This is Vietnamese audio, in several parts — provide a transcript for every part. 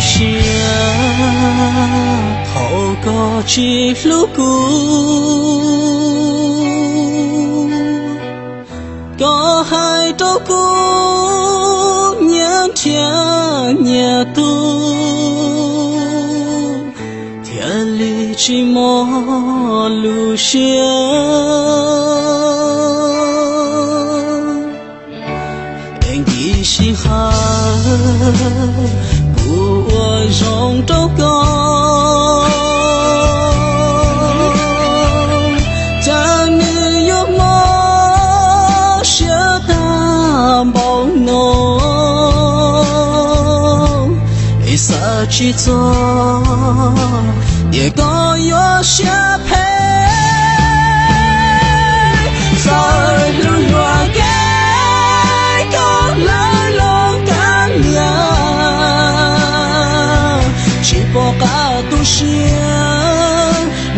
xe hậu có chỉ lúc cũ có hai tố cũ nhớ chia nhà tu thiên lý chỉ mò lưu xiang anh đi xin hát của trâu con. Cha nữ yêu mơ sẽ ta bao nô ý sợ chỉ cho, để có yêu sẽ bỏ cả tu xia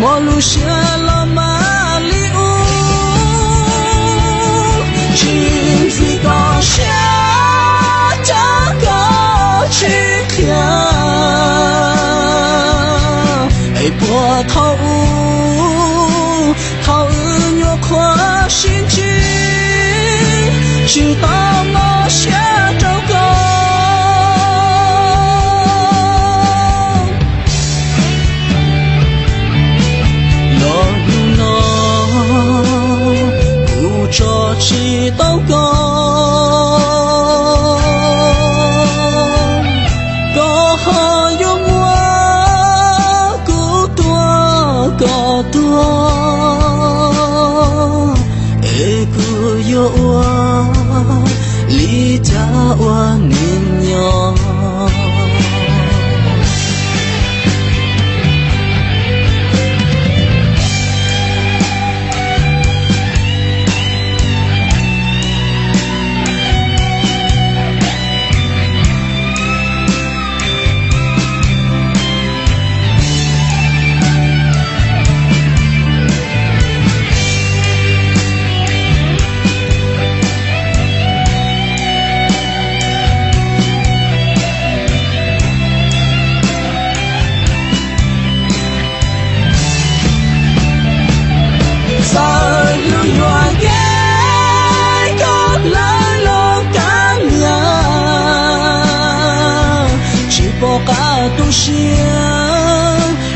mỗi lu xia lo ma li u chỉ vì có xia cha có chi kia ai bỏ thâu thâu nhô khoa xin chi chỉ tao chỉ tao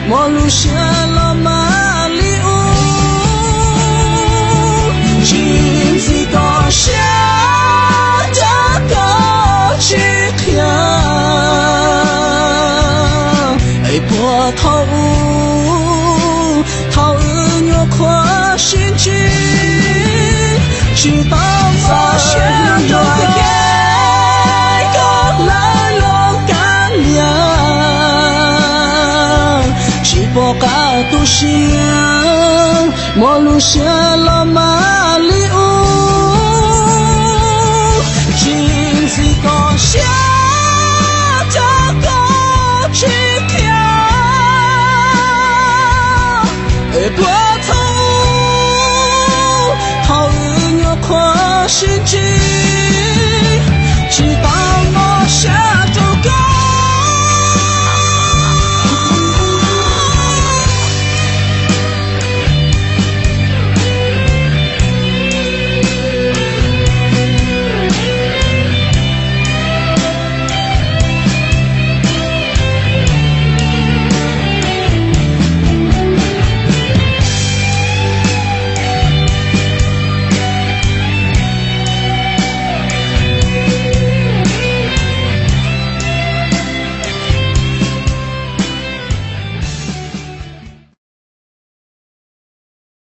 mỗi lu xia lo mà li u chỉ vì có xia đã có chỉ kia ai bỏ thâu thâu nhô khoa xin chi chỉ tao mà 心莫如向老马离伍，今日到小桥过去桥，会怕土，风雨要靠心志。